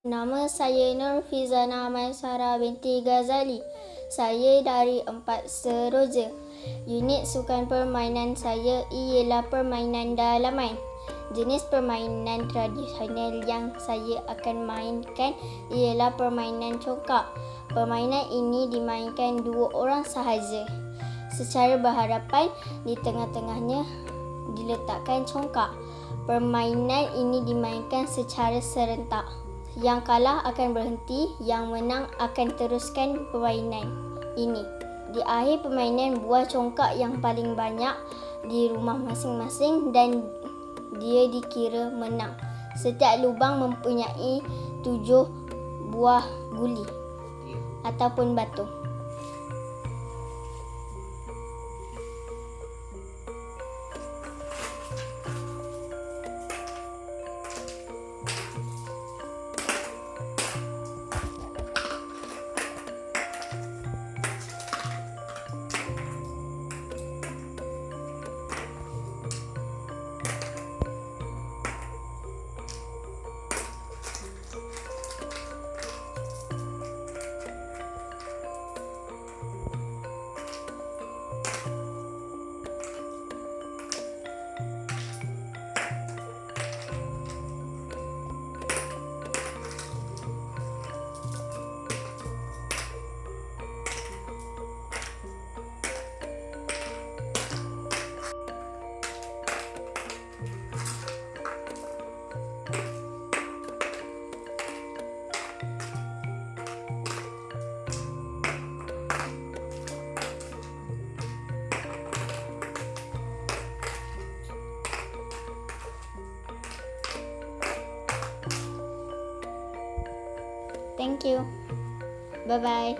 Nama saya Nur Fizana Maisara binti Ghazali. Saya dari Empat Seroja. Unit sukan permainan saya ialah permainan dalaman. Jenis permainan tradisional yang saya akan mainkan ialah permainan congkak. Permainan ini dimainkan dua orang sahaja. Secara berhadapan, di tengah-tengahnya diletakkan congkak. Permainan ini dimainkan secara serentak. Yang kalah akan berhenti, yang menang akan teruskan permainan ini. Di akhir permainan, buah congkak yang paling banyak di rumah masing-masing dan dia dikira menang. Setiap lubang mempunyai tujuh buah guli ataupun batu. Thank you. Bye bye.